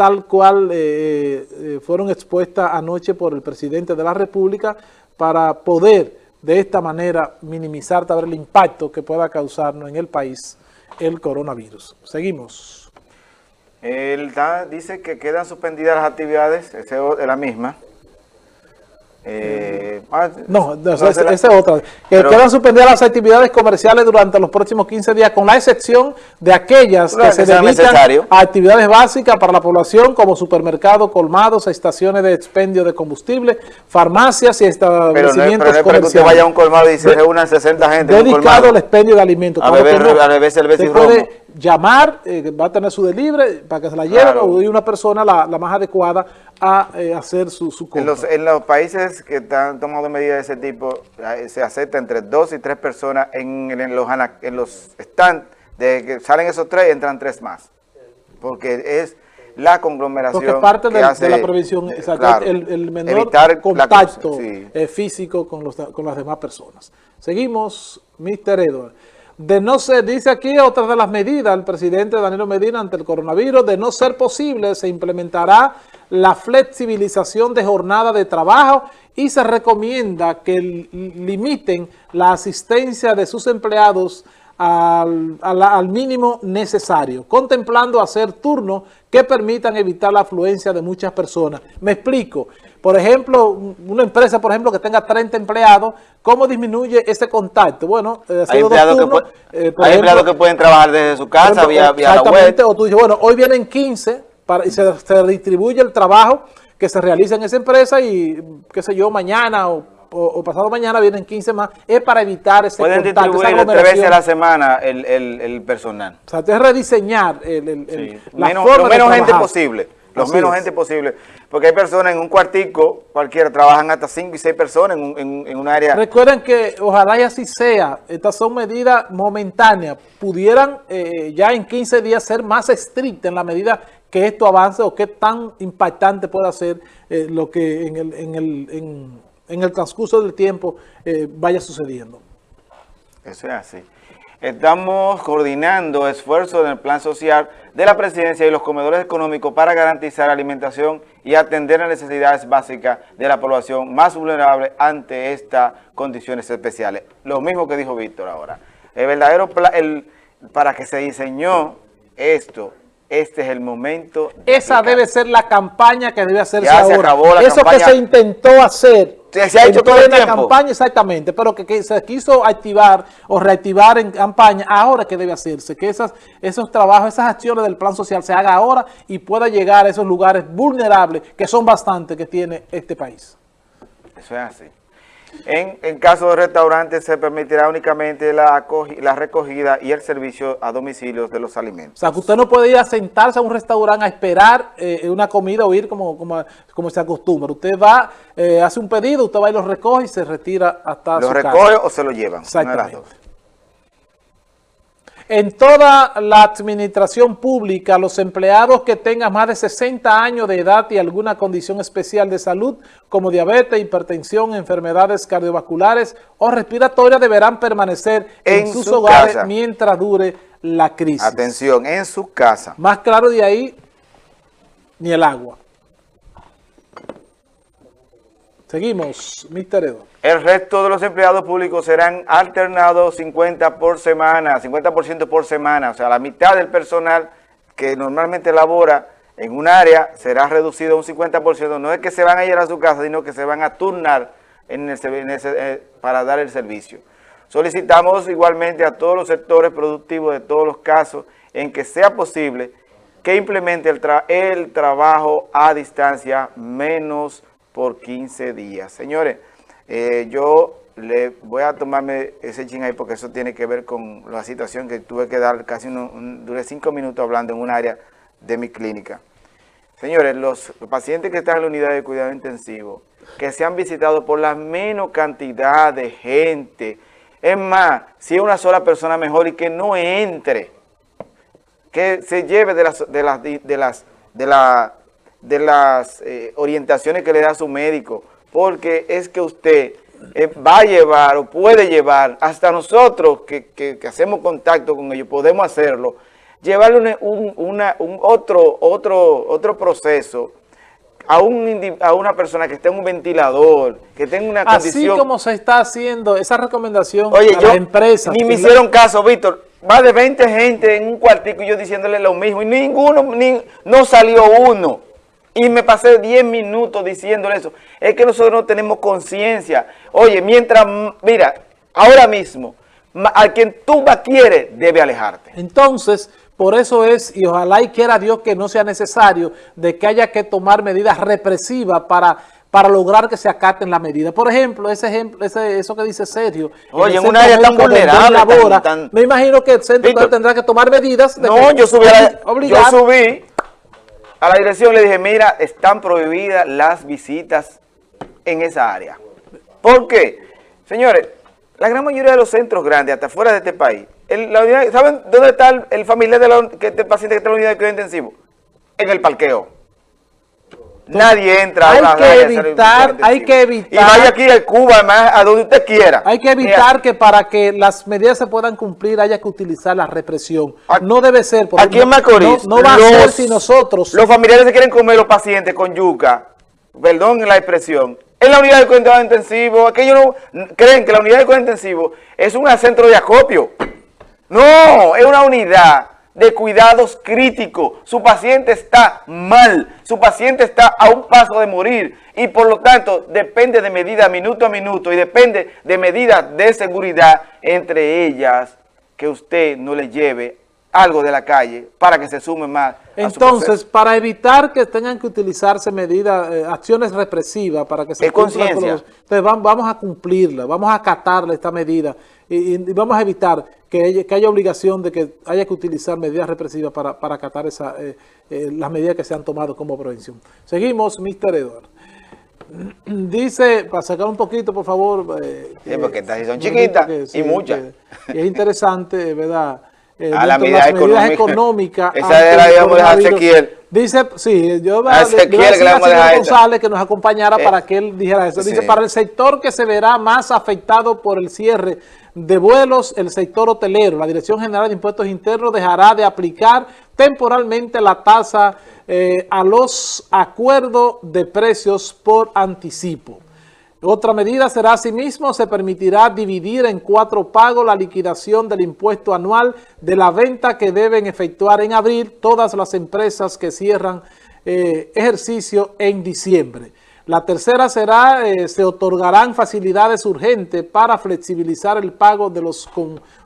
tal cual fueron expuestas anoche por el presidente de la República para poder de esta manera minimizar tal el impacto que pueda causarnos en el país el coronavirus. Seguimos. Él dice que quedan suspendidas las actividades, es la misma, eh, ah, no, esa es otra. Que quedan suspendidas las actividades comerciales durante los próximos 15 días, con la excepción de aquellas que, se dedican a actividades básicas para la población, como supermercados, colmados, estaciones de expendio de combustible, farmacias y establecimientos pero no, pero no que usted vaya a un colmado y se reúnan 60 gente Dedicado al expendio de alimentos. A beber, a beber cerveza y puede llamar, eh, va a tener su delivery para que se la lleve o una persona la, la más adecuada a eh, hacer su, su compra. En los, países que están tomando medidas de ese tipo, eh, se acepta entre dos y tres personas en, en los, en los stands, de que salen esos tres y entran tres más. Porque es la conglomeración Porque parte de, de la prevención, eh, el, menor contacto físico con, los, con las demás personas. Seguimos, Mr. Edward. De no ser, dice aquí otra de las medidas, el presidente Danilo Medina ante el coronavirus, de no ser posible, se implementará la flexibilización de jornada de trabajo y se recomienda que limiten la asistencia de sus empleados al, al, mínimo necesario, contemplando hacer turnos que permitan evitar la afluencia de muchas personas. Me explico. Por ejemplo, una empresa, por ejemplo, que tenga 30 empleados, ¿cómo disminuye ese contacto? Bueno, eh, hay, empleados, que, eh, hay empleados que pueden trabajar desde su casa, vía, vía la web. O tú dices, bueno, hoy vienen 15 para, y se, se distribuye el trabajo que se realiza en esa empresa y, qué sé yo, mañana o o, pasado mañana vienen 15 más, es para evitar ese Pueden distribuir tres veces a la semana el, el, el, personal. O sea, es rediseñar el, el la menos, forma Lo menos gente posible, lo menos gente posible. Porque hay personas en un cuartico, cualquiera, trabajan hasta 5 y 6 personas en, en, en, un área. Recuerden que ojalá y así sea, estas son medidas momentáneas, pudieran eh, ya en 15 días ser más estrictas en la medida que esto avance o qué tan impactante pueda ser eh, lo que en el, en el en, en el transcurso del tiempo eh, vaya sucediendo. Eso es así. Estamos coordinando esfuerzos en el plan social de la presidencia y los comedores económicos para garantizar alimentación y atender las necesidades básicas de la población más vulnerable ante estas condiciones especiales. Lo mismo que dijo Víctor ahora. El verdadero plan, el, para que se diseñó esto, este es el momento. Esa debe ser la campaña que debe hacerse ya Se acabó la Eso que se intentó hacer se, ha hecho todo el tiempo. campaña, exactamente, pero que, se quiso activar o reactivar en campaña, ahora que debe hacerse, que esas, esos trabajos, esas acciones del plan social se haga ahora y pueda llegar a esos lugares vulnerables, que son bastantes que tiene este país. Eso es así. En, caso de restaurantes se permitirá únicamente la, la recogida y el servicio a domicilio de los alimentos. O sea, que usted no puede ir a sentarse a un restaurante a esperar eh, una comida o ir como, como, como se acostumbra. Usted va, eh, hace un pedido, usted va y lo recoge y se retira hasta ¿Lo su recoge o se lo llevan? Exactamente. En toda la administración pública, los empleados que tengan más de 60 años de edad y alguna condición especial de salud, como diabetes, hipertensión, enfermedades cardiovasculares o respiratorias, deberán permanecer en, sus hogares mientras dure la crisis. Atención, en su casa. Más claro de ahí, ni el agua. Seguimos, Mr. Edo. El resto de los empleados públicos serán alternados 50 por semana, 50% por semana. O sea, la mitad del personal que normalmente labora en un área será reducido a un 50%. No es que se van a ir a su casa, sino que se van a turnar eh, para dar el servicio. Solicitamos igualmente a todos los sectores productivos de todos los casos en que sea posible que implemente el trabajo a distancia menos por 15 días. Señores, eh, yo le voy a tomarme ese ching ahí porque eso tiene que ver con la situación que tuve que dar casi un, duré cinco minutos hablando en un área de mi clínica. Señores, los, pacientes que están en la unidad de cuidado intensivo, que se han visitado por la menos cantidad de gente, es más, si es una sola persona mejor y que no entre, que se lleve de las, de las, de las, de la, de las eh, orientaciones que le da su médico, porque es que usted eh, va a llevar o puede llevar, hasta nosotros que, hacemos contacto con ellos, podemos hacerlo, llevarle un, un otro, otro, otro proceso a, un, a una persona que esté en un ventilador, que tenga una condición... Así como se está haciendo esa recomendación Oye, a las empresas... ni me hicieron caso, Víctor. Va de 20 gente en un cuartico y yo diciéndole lo mismo y ninguno, ni, no salió uno. Y me pasé 10 minutos diciéndole eso. Es que nosotros no tenemos conciencia. Oye, mientras, mira, ahora mismo, a quien tú más quieres, debe alejarte. Entonces, por eso es, y ojalá y quiera Dios que no sea necesario, de que haya que tomar medidas represivas para para lograr que se acaten las medidas. Por ejemplo, ese ejemplo, ese, eso que dice Sergio. Oye, en, un área tan vulnerable. me imagino que el centro tendrá que tomar medidas. no, yo subí, yo subí a la dirección le dije, mira, están prohibidas las visitas en esa área. ¿Por qué? Señores, la gran mayoría de los centros grandes, hasta fuera de este país, ¿saben dónde está el, familiar de paciente que está en la unidad de cuidado intensivo? En el parqueo. Nadie entra hay que evitar, hay que evitar. Y vaya aquí a Cuba, además, a donde usted quiera. Hay que evitar que para que las medidas se puedan cumplir haya que utilizar la represión. No debe ser. Porque aquí en Macorís. No, va a ser si nosotros. Los familiares se quieren comer los pacientes con yuca. Perdón la expresión. En la unidad de cuidado intensivo, aquellos no creen que la unidad de cuidado intensivo es un centro de acopio. No, es una unidad de cuidados críticos. Su paciente está mal, su paciente está a un paso de morir y por lo tanto depende de medidas minuto a minuto y depende de medidas de seguridad, entre ellas que usted no le lleve algo de la calle para que se sume más. Entonces, para evitar que tengan que utilizarse medidas, eh, acciones represivas para que se es conciencia. Entonces vamos a cumplirla, vamos a acatarle esta medida y, vamos a evitar que, haya obligación de que haya que utilizar medidas represivas para, para acatar esa, eh, eh, las medidas que se han tomado como prevención. Seguimos, Mr. Edward. Dice, para sacar un poquito, por favor. sí, porque estas son chiquitas y muchas. y es interesante, ¿verdad? Eh, a la medida medidas económicas. Esa digamos de Ezequiel. Dice, sí, yo a Ezequiel que a González que nos acompañara eh, para que él dijera eso. Dice, para el sector que se verá más afectado por el cierre de vuelos, el sector hotelero, la Dirección General de Impuestos Internos dejará de aplicar temporalmente la tasa eh, a los acuerdos de precios por anticipo. Otra medida será asimismo, se permitirá dividir en cuatro pagos la liquidación del impuesto anual de la venta que deben efectuar en abril todas las empresas que cierran eh, ejercicio en diciembre. La tercera será, eh, se otorgarán facilidades urgentes para flexibilizar el pago de los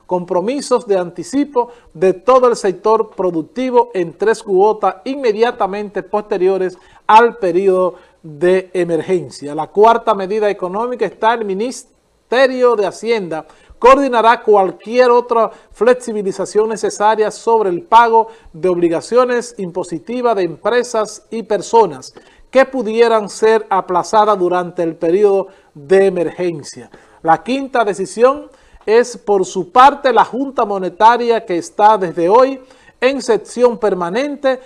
compromisos de anticipo de todo el sector productivo en tres cuotas inmediatamente posteriores al periodo de emergencia. La cuarta medida económica está el Ministerio de Hacienda coordinará cualquier otra flexibilización necesaria sobre el pago de obligaciones impositivas de empresas y personas que pudieran ser aplazadas durante el periodo de emergencia. La quinta decisión es por su parte la Junta Monetaria que está desde hoy en sección permanente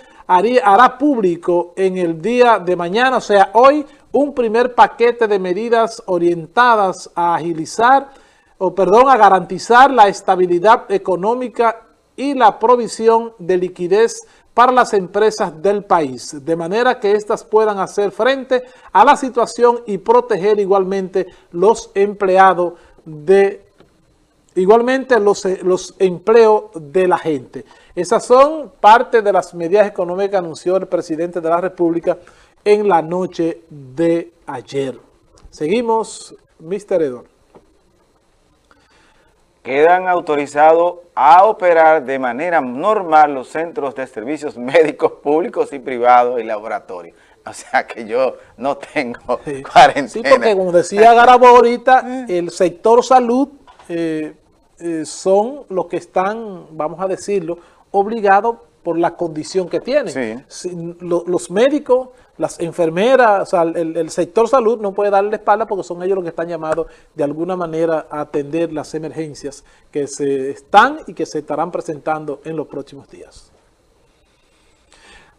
hará público en el día de mañana, o sea, hoy, un primer paquete de medidas orientadas a agilizar, o perdón, a garantizar la estabilidad económica y la provisión de liquidez para las empresas del país, de manera que éstas puedan hacer frente a la situación y proteger igualmente los empleados de igualmente los, los empleos de la gente. Esas son parte de las medidas económicas que anunció el presidente de la República en la noche de ayer. Seguimos, Mr. Edor. Quedan autorizados a operar de manera normal los centros de servicios médicos públicos y privados y laboratorios. O sea que yo no tengo cuarentena. Sí, porque como decía Garabo ahorita, el sector salud eh, eh, son los que están, vamos a decirlo, obligado por la condición que tienen. los médicos, las enfermeras, o sea, el, sector salud no puede darle espalda porque son ellos los que están llamados de alguna manera a atender las emergencias que se están y que se estarán presentando en los próximos días.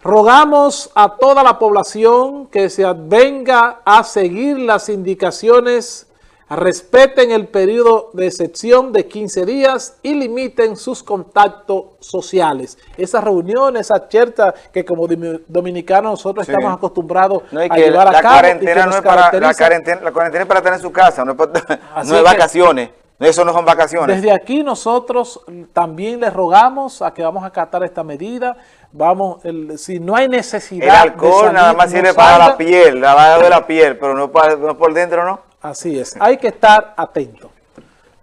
Rogamos a toda la población que se venga a seguir las indicaciones respeten el periodo de excepción de 15 días y limiten sus contactos sociales. Esas reuniones, esas chertas que como dominicanos nosotros estamos acostumbrados a llevar a cabo. Cuarentena no es para, la, cuarentena, la cuarentena es para estar en su casa, no es, vacaciones. Eso no son vacaciones. Desde aquí nosotros también les rogamos a que vamos a acatar esta medida. Vamos, si no hay necesidad. El alcohol nada más sirve para la piel, la de la piel, pero no, para, no por dentro, ¿no? Así es, hay que estar atento.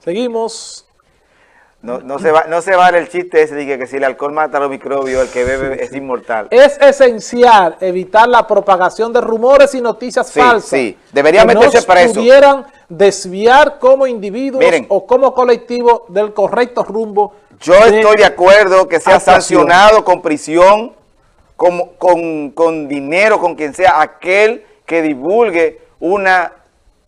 Seguimos. No, no, se va, no se vale el chiste ese de que, si el alcohol mata a los microbios, el que bebe es inmortal. Es esencial evitar la propagación de rumores y noticias falsas. Sí, debería meterse preso. pudieran desviar como individuos o como colectivo del correcto rumbo. Yo estoy de acuerdo que sea sancionado con prisión, con, con, con dinero, con quien sea aquel que divulgue una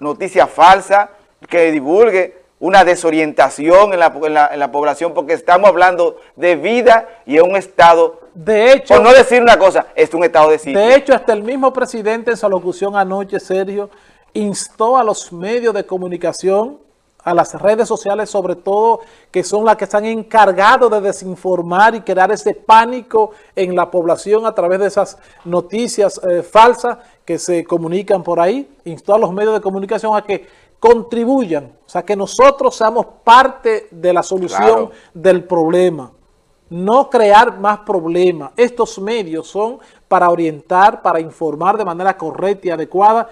noticia falsa, que divulgue una desorientación en la, en la, población, porque estamos hablando de vida y en un estado, de hecho, por no decir una cosa, es un estado de sitio. De hecho, hasta el mismo presidente en su locución anoche, Sergio, instó a los medios de comunicación, a las redes sociales sobre todo, que son las que están encargados de desinformar y crear ese pánico en la población a través de esas noticias eh, falsas que se comunican por ahí. Instó a los medios de comunicación a que contribuyan, o sea, que nosotros seamos parte de la solución del problema. No crear más problemas. Estos medios son para orientar, para informar de manera correcta y adecuada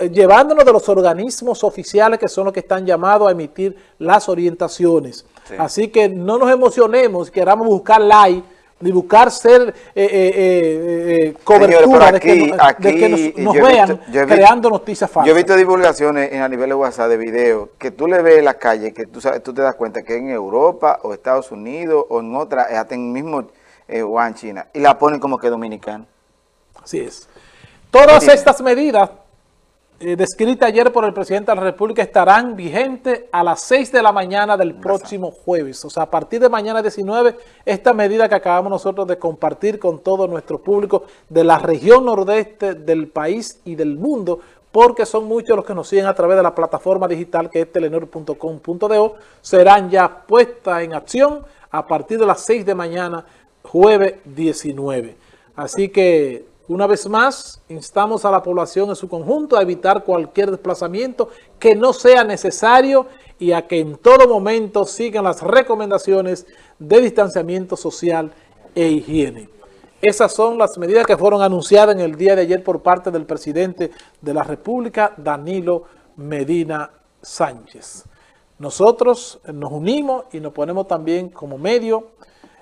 eh, llevándonos de los organismos oficiales que son los que están llamados a emitir las orientaciones. Así que no nos emocionemos, queramos buscar like, ni buscar ser eh, eh, cobertura de, que, nos, vean creando noticias falsas. Yo he visto divulgaciones en, a nivel de WhatsApp de video que tú le ves en la calle, que tú, sabes, tú te das cuenta que en Europa o Estados Unidos o en otra, hasta en mismo Wuhan, China, y la ponen como que dominicano. Así es. Todas estas medidas eh, descrita ayer por el presidente de la República estarán vigentes a las 6 de la mañana del próximo jueves. O sea, a partir de mañana 19, esta medida que acabamos nosotros de compartir con todo nuestro público de la región nordeste del país y del mundo, porque son muchos los que nos siguen a través de la plataforma digital que es telenor.com.do, serán ya puestas en acción a partir de las 6 de mañana, jueves 19. Así que una vez más, instamos a la población en su conjunto a evitar cualquier desplazamiento que no sea necesario y a que en todo momento sigan las recomendaciones de distanciamiento social e higiene. Esas son las medidas que fueron anunciadas en el día de ayer por parte del presidente de la República, Danilo Medina Sánchez. Nosotros nos unimos y nos ponemos también como medio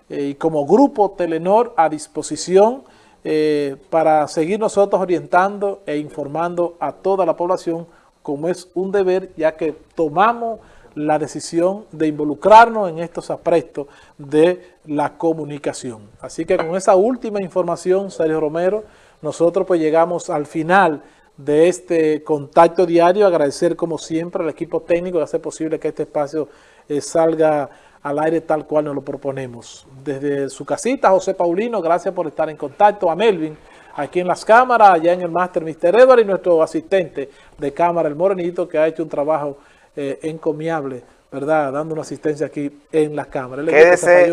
eh, y como grupo Telenor a disposición eh, para seguir nosotros orientando e informando a toda la población como es un deber, ya que tomamos la decisión de involucrarnos en estos aprestos de la comunicación. Así que con esa última información, Sergio Romero, nosotros pues llegamos al final de este contacto diario, agradecer como siempre al equipo técnico de hacer posible que este espacio eh, salga al aire tal cual nos lo proponemos. Desde su casita, José Paulino, gracias por estar en contacto. A Melvin, aquí en las cámaras, allá en el máster Mr. Edward y nuestro asistente de cámara, el Morenito, que ha hecho un trabajo eh, encomiable, ¿verdad? Dando una asistencia aquí en las cámaras. Quédese,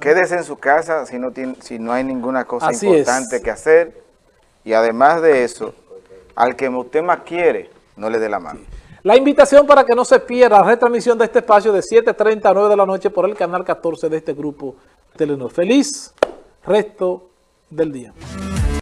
quédese en su casa si no, tiene, si no hay ninguna cosa importante que hacer. Y además de eso, al que usted más quiere, no le dé la mano. La invitación para que no se pierda la retransmisión de este espacio de 7.30 a 9 de la noche por el canal 14 de este grupo Telenor. Feliz resto del día.